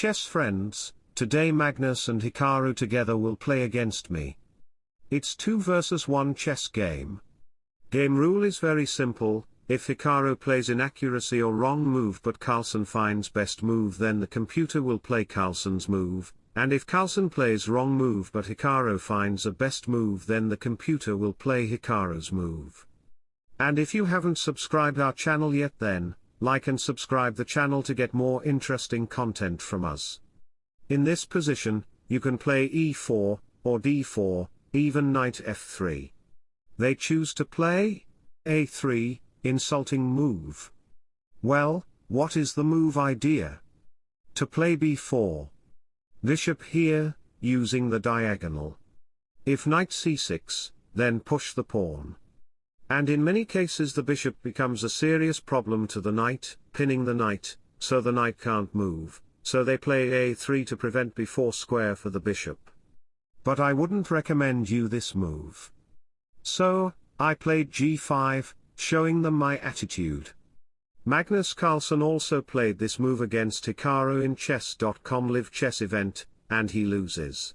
chess friends, today Magnus and Hikaru together will play against me. It's 2 versus 1 chess game. Game rule is very simple, if Hikaru plays inaccuracy or wrong move but Carlsen finds best move then the computer will play Carlsen's move, and if Carlsen plays wrong move but Hikaru finds a best move then the computer will play Hikaru's move. And if you haven't subscribed our channel yet then, like and subscribe the channel to get more interesting content from us. In this position, you can play e4, or d4, even knight f3. They choose to play a3, insulting move. Well, what is the move idea? To play b4. Bishop here, using the diagonal. If knight c6, then push the pawn. And in many cases the bishop becomes a serious problem to the knight, pinning the knight, so the knight can't move, so they play a3 to prevent b4 square for the bishop. But I wouldn't recommend you this move. So, I played g5, showing them my attitude. Magnus Carlsen also played this move against Hikaru in chess.com live chess event, and he loses.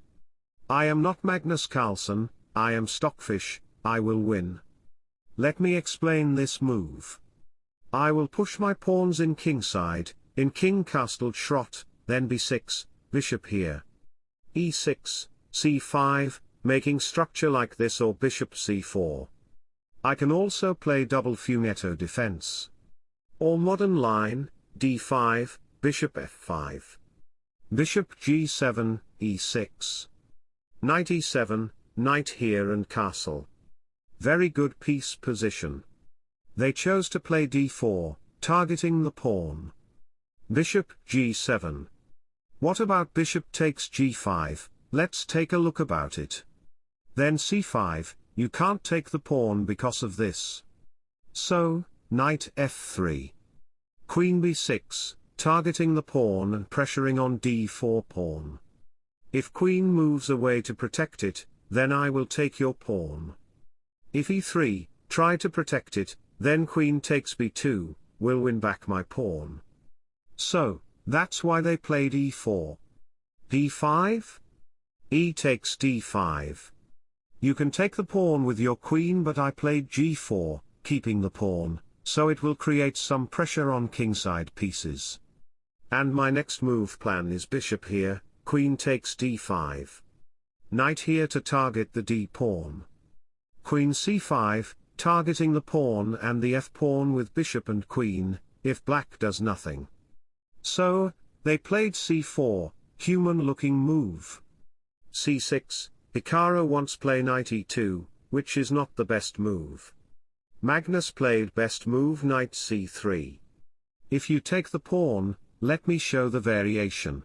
I am not Magnus Carlsen, I am Stockfish, I will win. Let me explain this move. I will push my pawns in kingside, in king castle trot, then b6, bishop here. e6, c5, making structure like this or bishop c4. I can also play double fianchetto defense. Or modern line, d5, bishop f5. Bishop g7, e6. Knight e7, knight here and castle. Very good piece position. They chose to play d4, targeting the pawn. Bishop g7. What about bishop takes g5, let's take a look about it. Then c5, you can't take the pawn because of this. So, knight f3. Queen b6, targeting the pawn and pressuring on d4 pawn. If queen moves away to protect it, then I will take your pawn. If e3, try to protect it, then queen takes b2, will win back my pawn. So, that's why they played e4. d5? e takes d5. You can take the pawn with your queen but I played g4, keeping the pawn, so it will create some pressure on kingside pieces. And my next move plan is bishop here, queen takes d5. Knight here to target the d-pawn. Queen c5, targeting the pawn and the f-pawn with bishop and queen, if black does nothing. So, they played c4, human-looking move. c6, Hikaru wants play knight e2, which is not the best move. Magnus played best move knight c3. If you take the pawn, let me show the variation.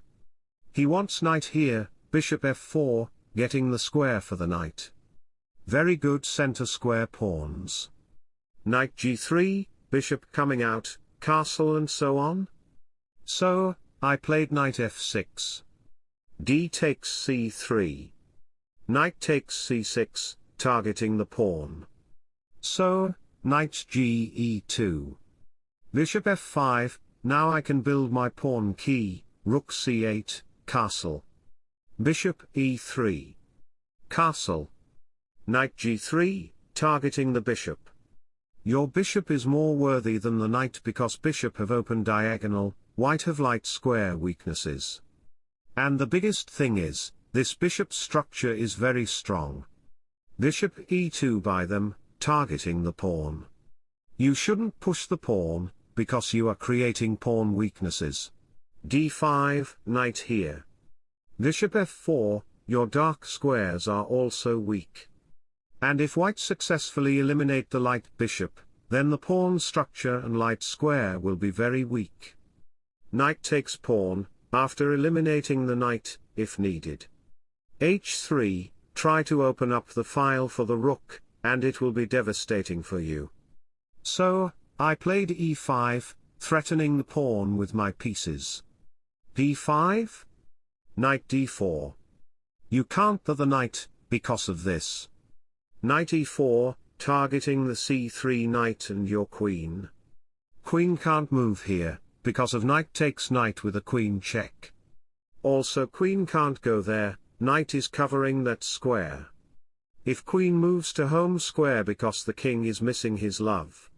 He wants knight here, bishop f4, getting the square for the knight. Very good center square pawns. Knight g3, bishop coming out, castle and so on. So, I played knight f6. d takes c3. Knight takes c6, targeting the pawn. So, knight ge2. Bishop f5, now I can build my pawn key, rook c8, castle. Bishop e3. Castle. Knight g3, targeting the bishop. Your bishop is more worthy than the knight because bishop have open diagonal, white have light square weaknesses. And the biggest thing is, this bishop structure is very strong. Bishop e2 by them, targeting the pawn. You shouldn't push the pawn, because you are creating pawn weaknesses. d5, knight here. Bishop f4, your dark squares are also weak. And if white successfully eliminate the light bishop, then the pawn structure and light square will be very weak. Knight takes pawn, after eliminating the knight, if needed h3, try to open up the file for the rook, and it will be devastating for you. So, I played e5, threatening the pawn with my pieces. d5? Knight d4. You can't the knight, because of this. Knight e4, targeting the c3 knight and your queen. Queen can't move here, because of knight takes knight with a queen check. also queen can't go there, knight is covering that square. If queen moves to home square because the king is missing his love.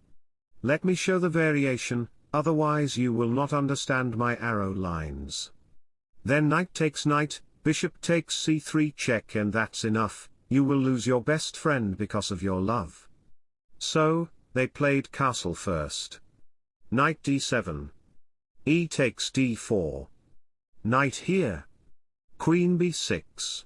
Let me show the variation, otherwise you will not understand my arrow lines. Then knight takes knight, bishop takes c3 check and that's enough, you will lose your best friend because of your love. So, they played castle first. Knight d7. e takes d4. Knight here. Queen b6.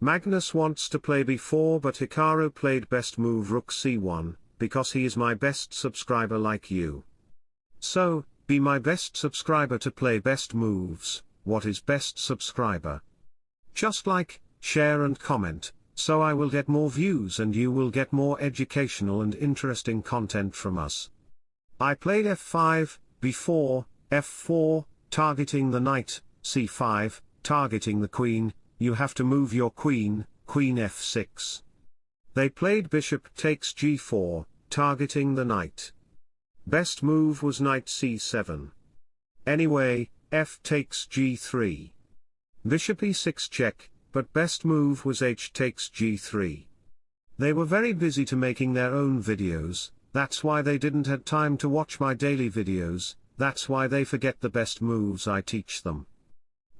Magnus wants to play b4 but Hikaru played best move rook c1, because he is my best subscriber like you. So, be my best subscriber to play best moves, what is best subscriber? Just like, share and comment, so I will get more views and you will get more educational and interesting content from us. I played f5, b4, f4, targeting the knight, c5, targeting the queen, you have to move your queen, queen f6. They played bishop takes g4, targeting the knight. Best move was knight c7. Anyway, f takes g3. Bishop e6 check, but best move was h takes g3. They were very busy to making their own videos, that's why they didn't had time to watch my daily videos, that's why they forget the best moves I teach them.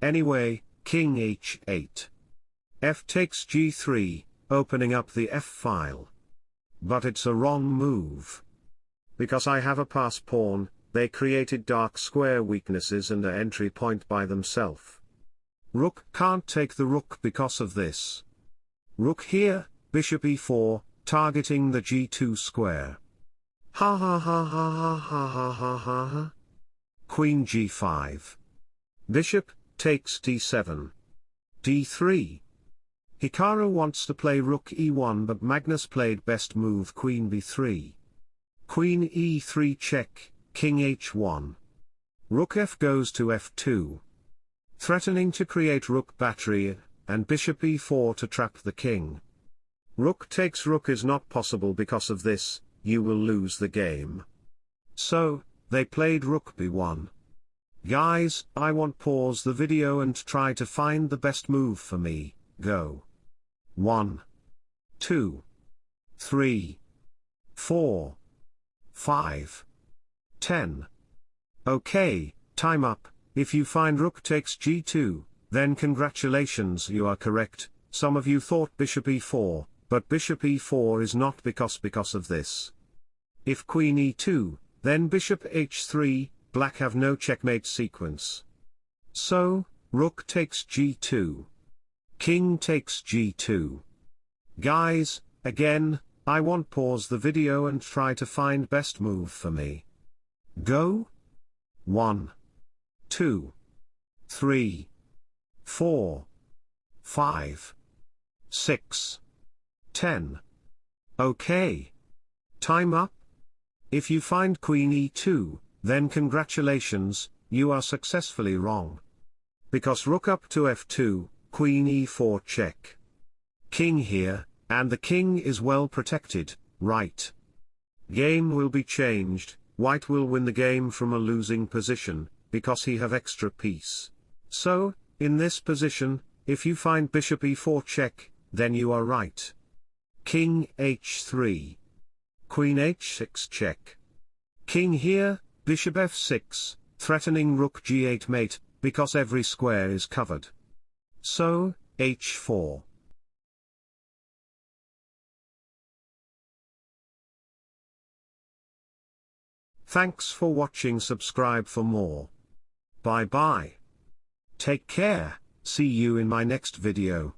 Anyway, king h8. f takes g3, opening up the f file. But it's a wrong move. Because I have a pass pawn, they created dark square weaknesses and a entry point by themselves. Rook can't take the rook because of this. Rook here, bishop e4, targeting the g2 square. Ha ha ha ha ha ha ha ha ha ha. Queen g5. Bishop, takes d7. d3. Hikaru wants to play rook e1 but Magnus played best move queen b3. Queen e3 check, king h1. Rook f goes to f2 threatening to create rook battery, and bishop e4 to trap the king. Rook takes rook is not possible because of this, you will lose the game. So, they played rook b1. Guys, I want pause the video and try to find the best move for me, go. 1. 2. 3. 4. 5. 10. Okay, time up. If you find rook takes g2, then congratulations you are correct, some of you thought bishop e4, but bishop e4 is not because because of this. If queen e2, then bishop h3, black have no checkmate sequence. So, rook takes g2. King takes g2. Guys, again, I want pause the video and try to find best move for me. Go. 1 two, three, four, five, six, ten. Okay. Time up? If you find Queen e2, then congratulations, you are successfully wrong. Because rook up to f2, Queen e4 check. King here, and the king is well protected, right? Game will be changed, white will win the game from a losing position, because he have extra piece. So, in this position, if you find bishop e4 check, then you are right. King h3. Queen h6 check. King here, bishop f6, threatening rook g8 mate, because every square is covered. So, h4. Thanks for watching subscribe for more. Bye bye. Take care, see you in my next video.